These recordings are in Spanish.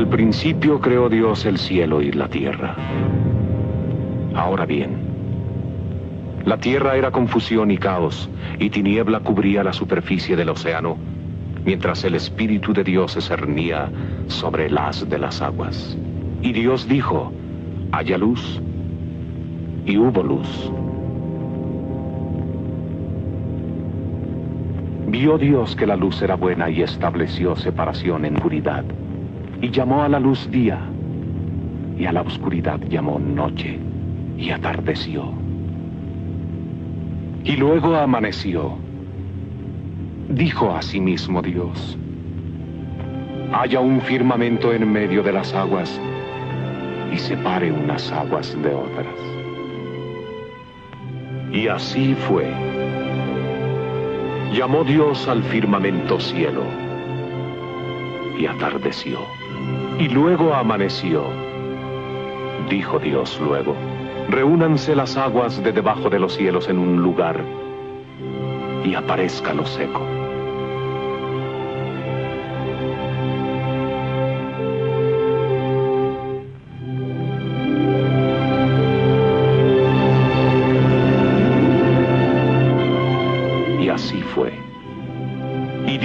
Al principio creó Dios el cielo y la tierra. Ahora bien, la tierra era confusión y caos, y tiniebla cubría la superficie del océano, mientras el Espíritu de Dios se cernía sobre el haz de las aguas. Y Dios dijo, haya luz, y hubo luz. Vio Dios que la luz era buena y estableció separación en oscuridad. Y llamó a la luz día, y a la oscuridad llamó noche, y atardeció. Y luego amaneció. Dijo a sí mismo Dios, haya un firmamento en medio de las aguas, y separe unas aguas de otras. Y así fue. Llamó Dios al firmamento cielo y atardeció. Y luego amaneció. Dijo Dios luego, reúnanse las aguas de debajo de los cielos en un lugar y aparezca lo seco.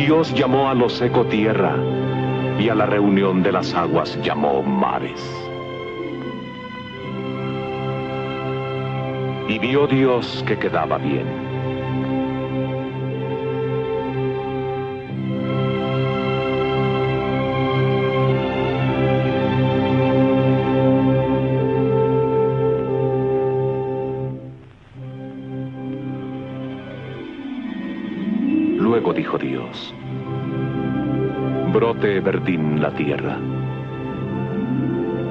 Dios llamó a lo seco tierra y a la reunión de las aguas llamó mares. Y vio Dios que quedaba bien. Luego dijo Dios, brote verdín la tierra,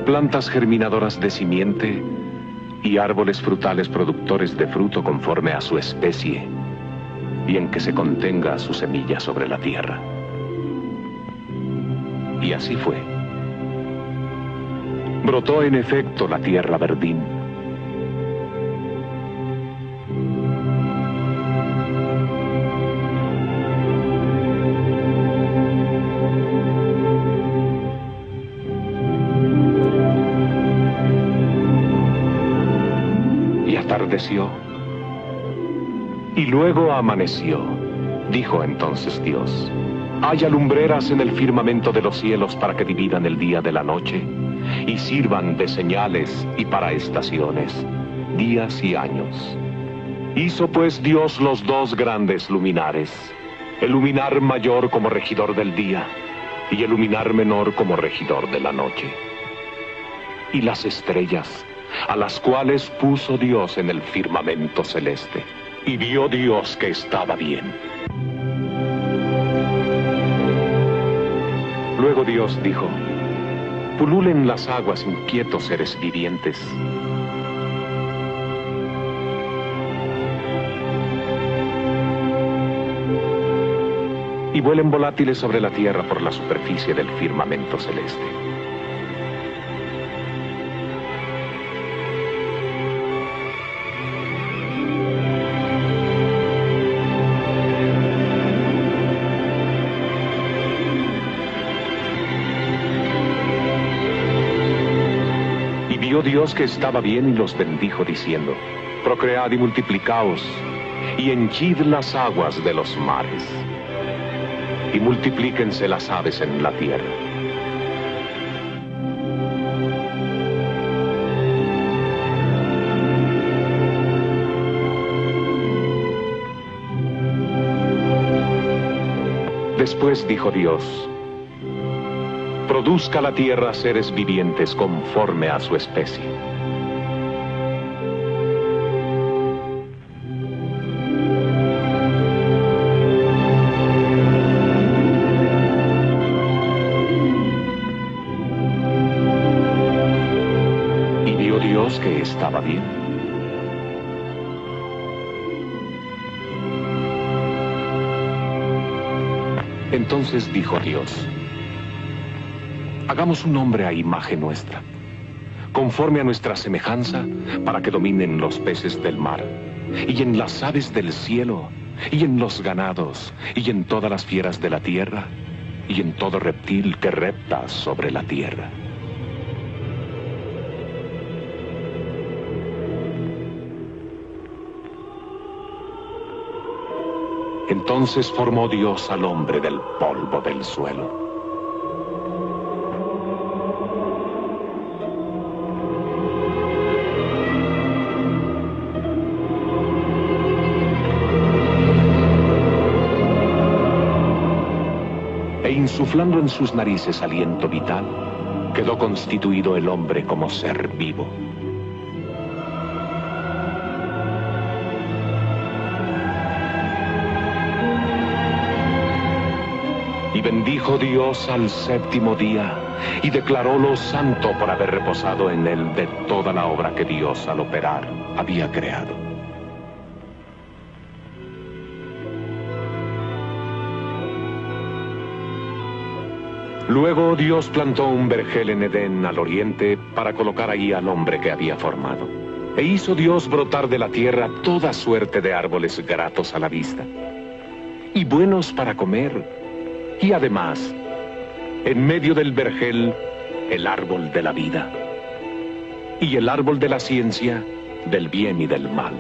plantas germinadoras de simiente y árboles frutales productores de fruto conforme a su especie, y en que se contenga su semilla sobre la tierra. Y así fue. Brotó en efecto la tierra verdín Y luego amaneció. Dijo entonces Dios, haya lumbreras en el firmamento de los cielos para que dividan el día de la noche y sirvan de señales y para estaciones, días y años. Hizo pues Dios los dos grandes luminares, el luminar mayor como regidor del día y el luminar menor como regidor de la noche. Y las estrellas a las cuales puso Dios en el firmamento celeste. Y vio Dios que estaba bien. Luego Dios dijo, pululen las aguas inquietos seres vivientes. Y vuelen volátiles sobre la tierra por la superficie del firmamento celeste. Dios que estaba bien y los bendijo diciendo, procread y multiplicaos, y henchid las aguas de los mares, y multiplíquense las aves en la tierra. Después dijo Dios, produzca la tierra seres vivientes conforme a su especie. Y vio Dios que estaba bien. Entonces dijo Dios, Hagamos un hombre a imagen nuestra, conforme a nuestra semejanza, para que dominen los peces del mar, y en las aves del cielo, y en los ganados, y en todas las fieras de la tierra, y en todo reptil que repta sobre la tierra. Entonces formó Dios al hombre del polvo del suelo. En sus narices aliento vital, quedó constituido el hombre como ser vivo. bendijo Dios al séptimo día y declarólo santo por haber reposado en él de toda la obra que Dios al operar había creado. Luego Dios plantó un vergel en Edén al oriente para colocar ahí al hombre que había formado. E hizo Dios brotar de la tierra toda suerte de árboles gratos a la vista y buenos para comer y además, en medio del vergel, el árbol de la vida y el árbol de la ciencia del bien y del mal.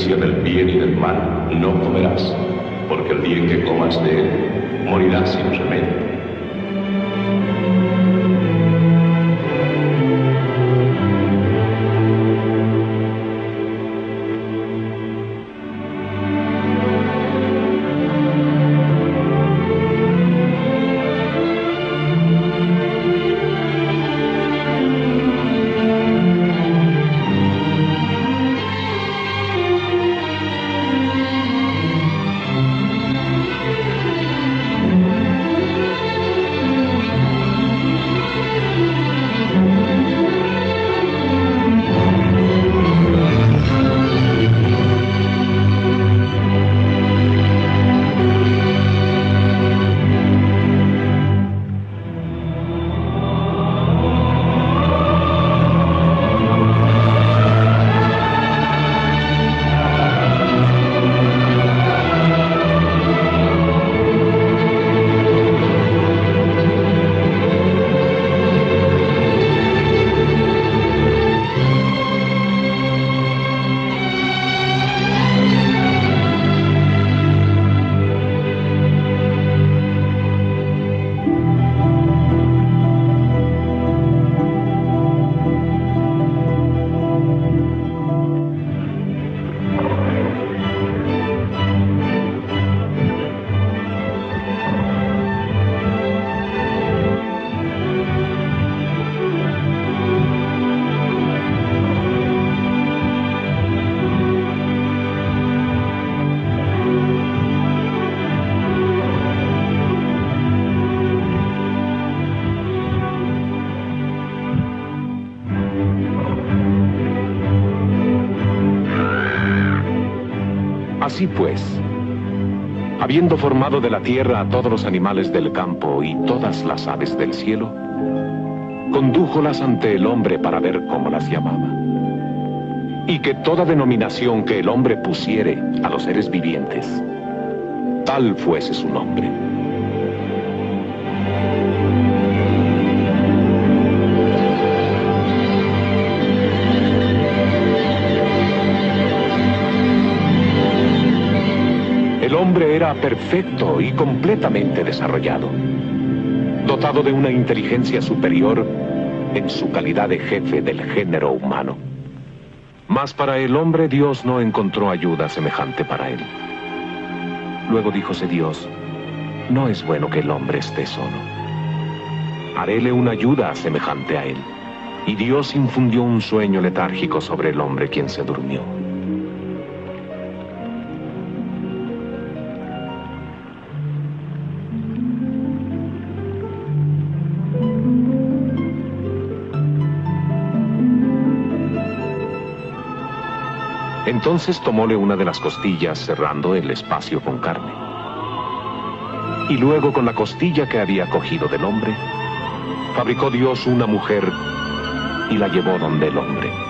Ciencia del pues, habiendo formado de la tierra a todos los animales del campo y todas las aves del cielo, condújolas ante el hombre para ver cómo las llamaba. Y que toda denominación que el hombre pusiere a los seres vivientes, tal fuese su nombre. Perfecto y completamente desarrollado, dotado de una inteligencia superior en su calidad de jefe del género humano. Mas para el hombre Dios no encontró ayuda semejante para él. Luego díjose Dios, no es bueno que el hombre esté solo. Haréle una ayuda semejante a él. Y Dios infundió un sueño letárgico sobre el hombre quien se durmió. Entonces tomóle una de las costillas cerrando el espacio con carne. Y luego con la costilla que había cogido del hombre, fabricó Dios una mujer y la llevó donde el hombre.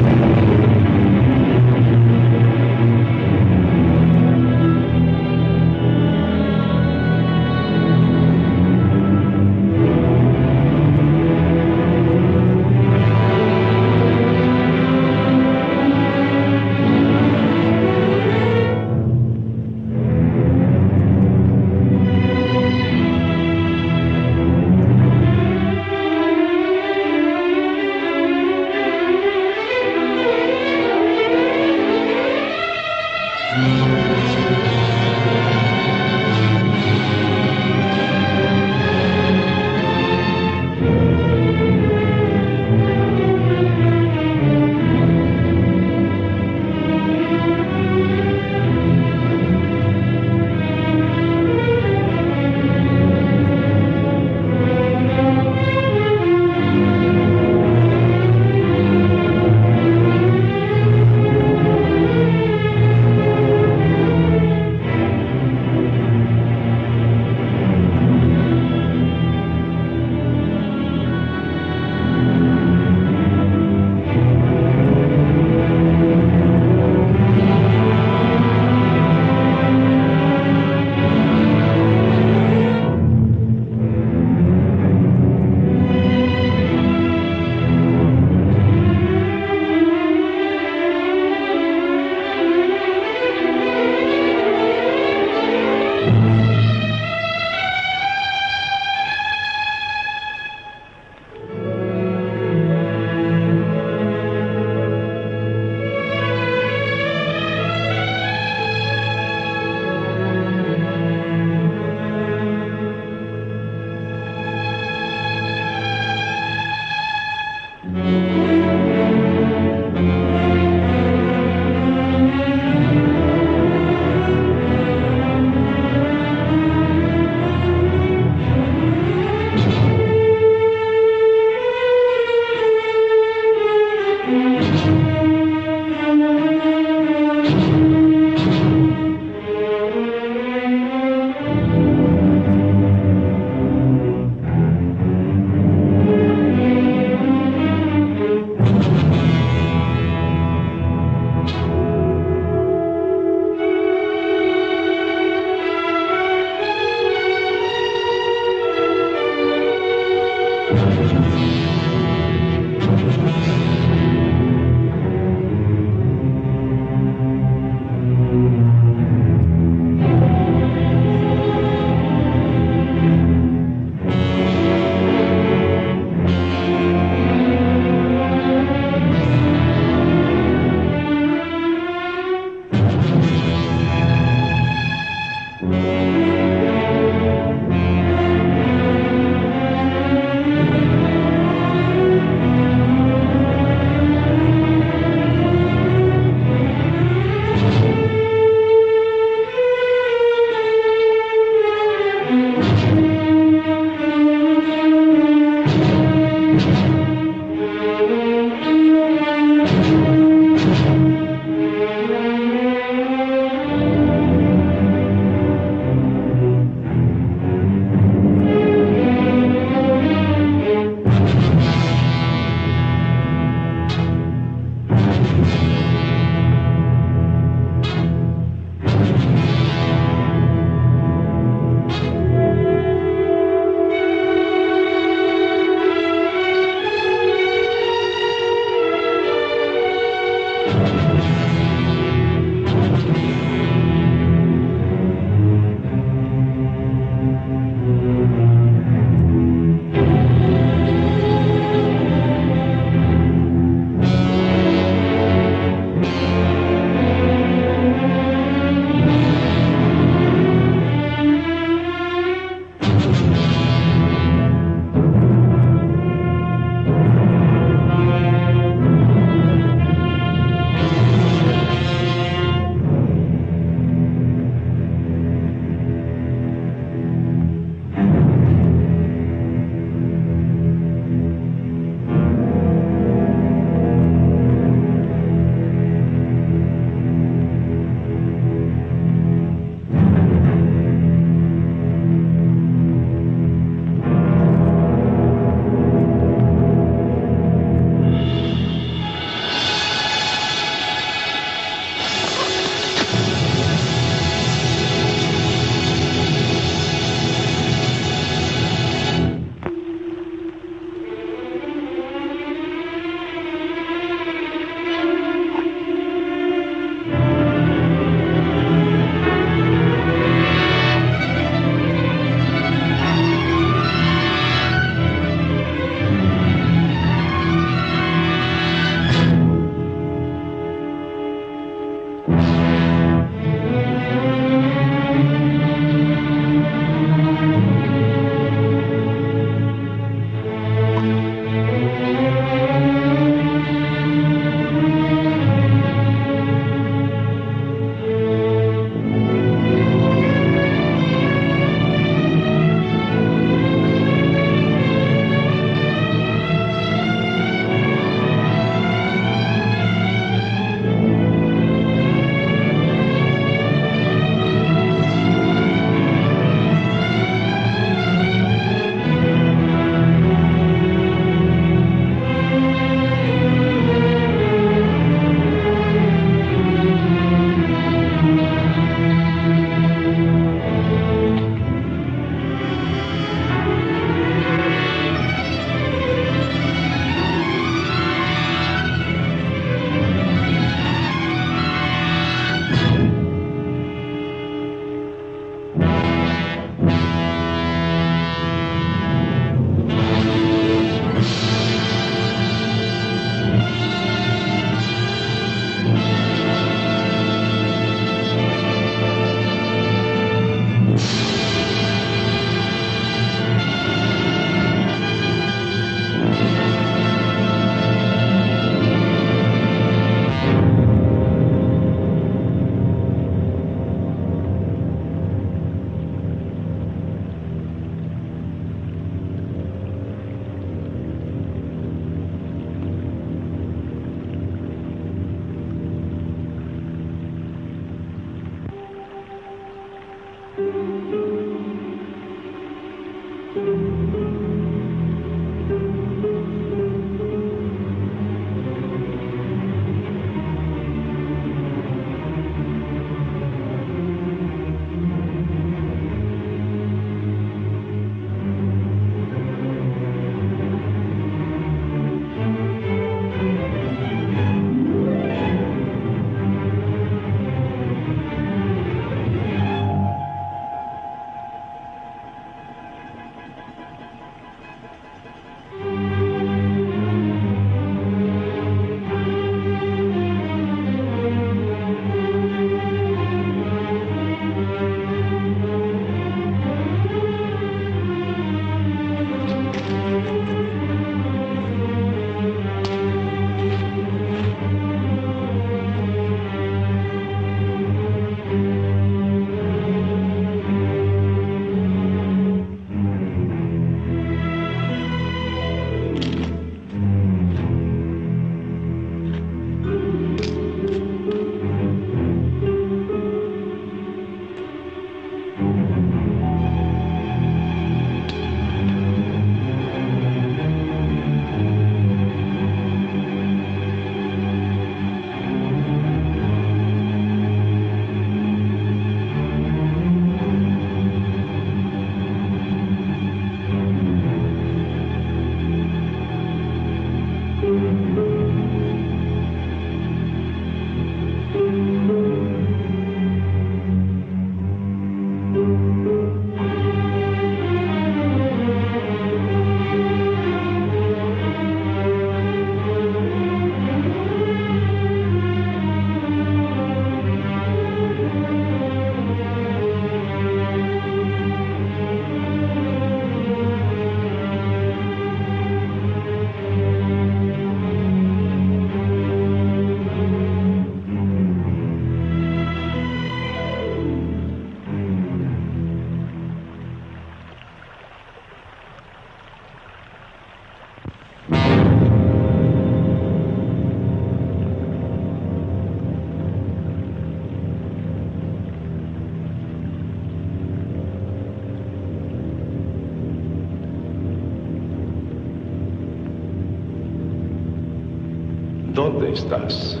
¿Dónde estás?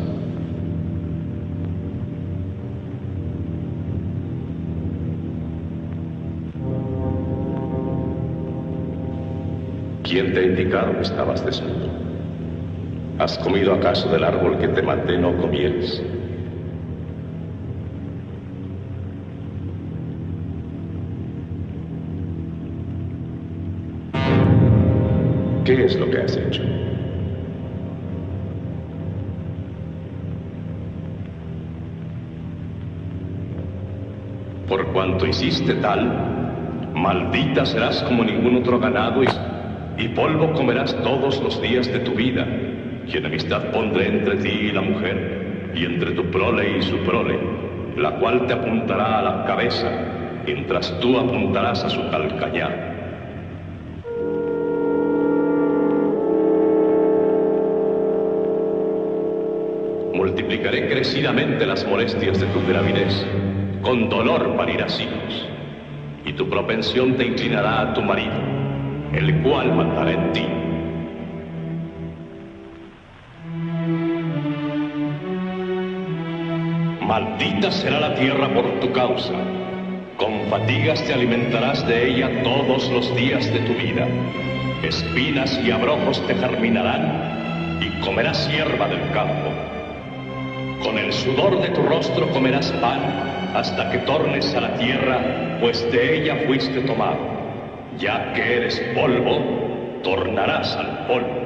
¿Quién te ha indicado que estabas desnudo? ¿Has comido acaso del árbol que te mandé no comieres? ¿Qué es lo que has hecho? Cuanto hiciste tal, maldita serás como ningún otro ganado y, polvo comerás todos los días de tu vida, y enemistad pondré entre ti y la mujer, y entre tu prole y su prole, la cual te apuntará a la cabeza, mientras tú apuntarás a su calcañar. multiplicaré crecidamente las molestias de tu gravidez. Con dolor parirás hijos. Y tu propensión te inclinará a tu marido, el cual mandará en ti. Maldita será la tierra por tu causa. Con fatigas te alimentarás de ella todos los días de tu vida. Espinas y abrojos te germinarán y comerás hierba del campo. Con el sudor de tu rostro comerás pan hasta que tornes a la tierra, pues de ella fuiste tomado. Ya que eres polvo, tornarás al polvo.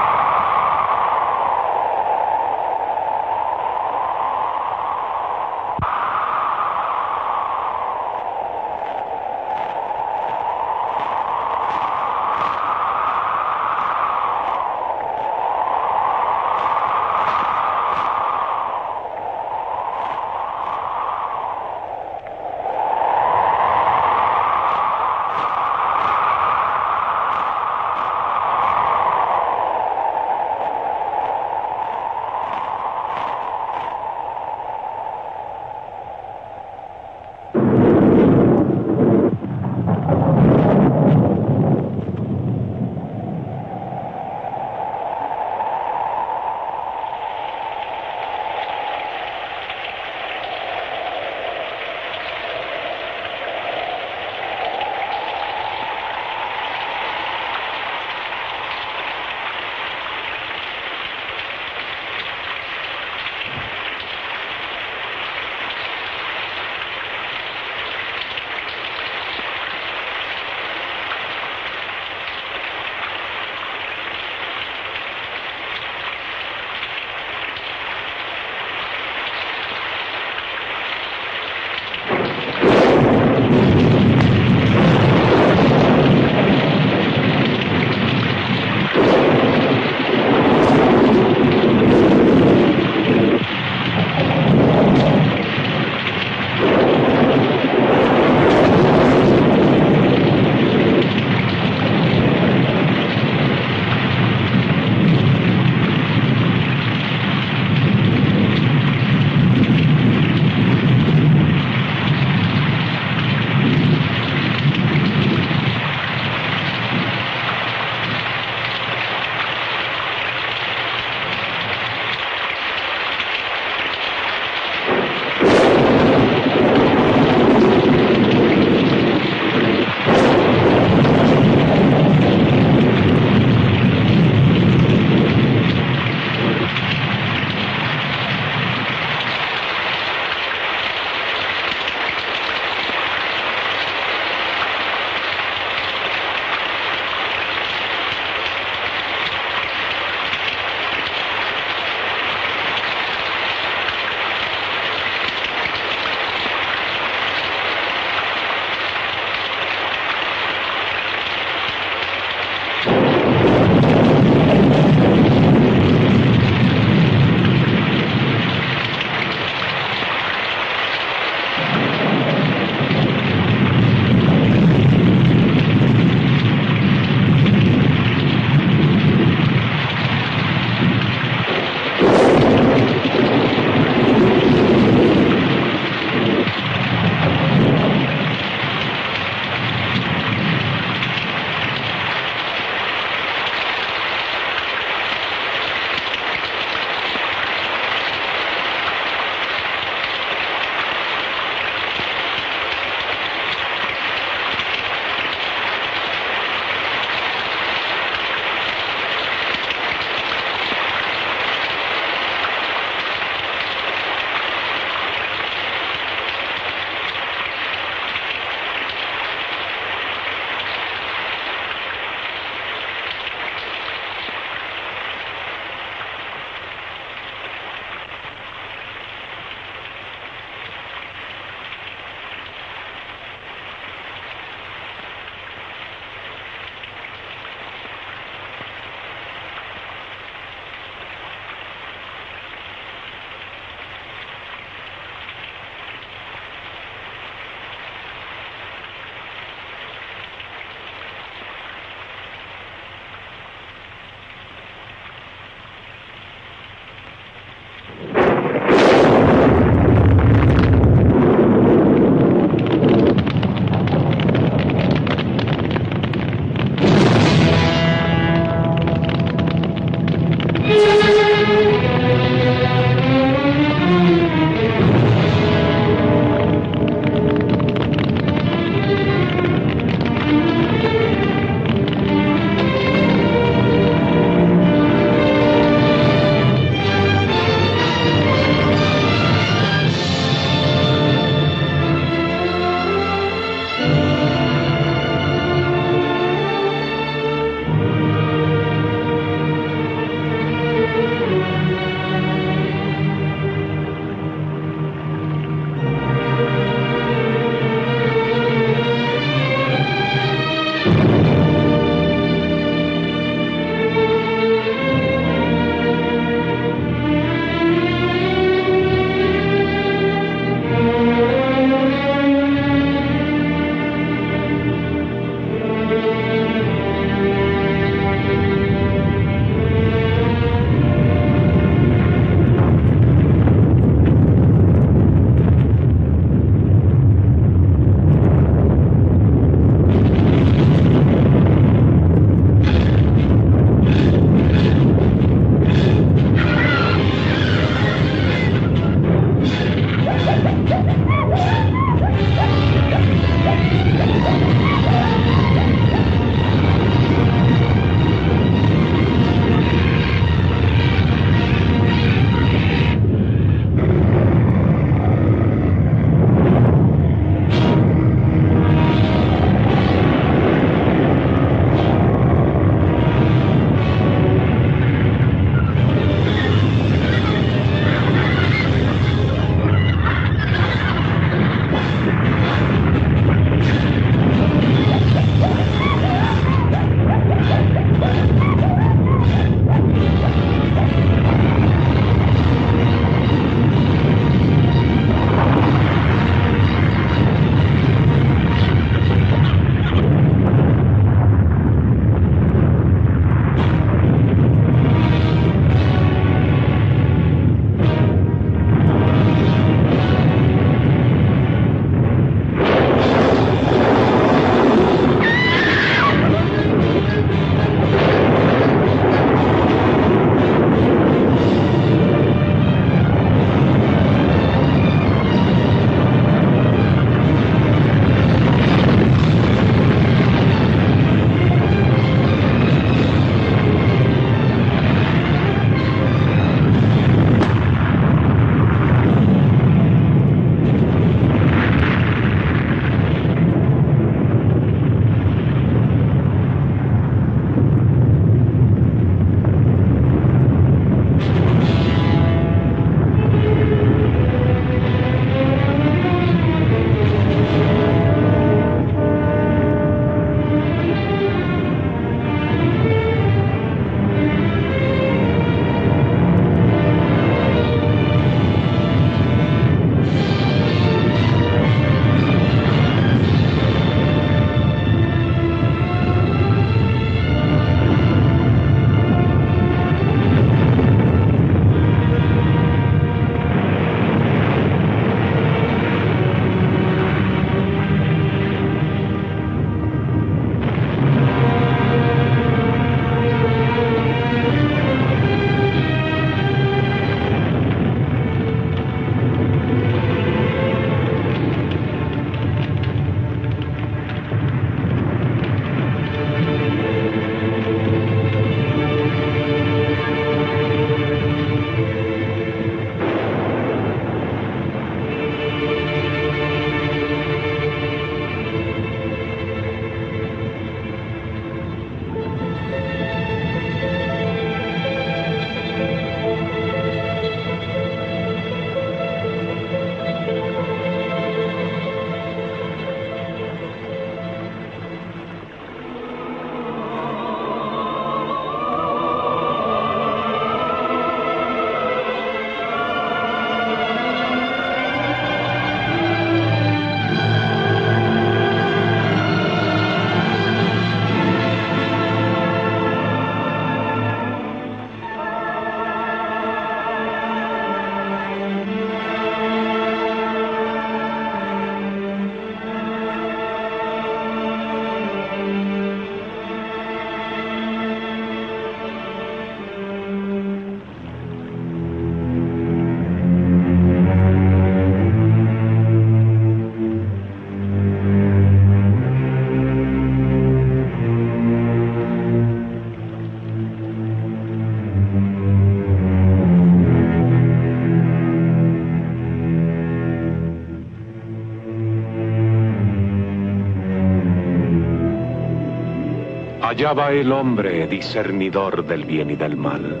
Allá va el hombre discernidor del bien y del mal.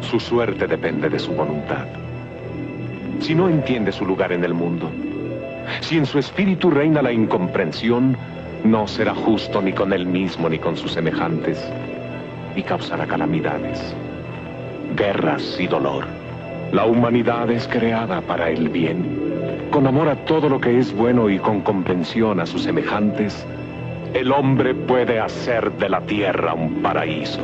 Su suerte depende de su voluntad. Si no entiende su lugar en el mundo, si en su espíritu reina la incomprensión, no será justo ni con él mismo ni con sus semejantes, y causará calamidades, guerras y dolor. La humanidad es creada para el bien. Con amor a todo lo que es bueno y con comprensión a sus semejantes, el hombre puede hacer de la tierra un paraíso.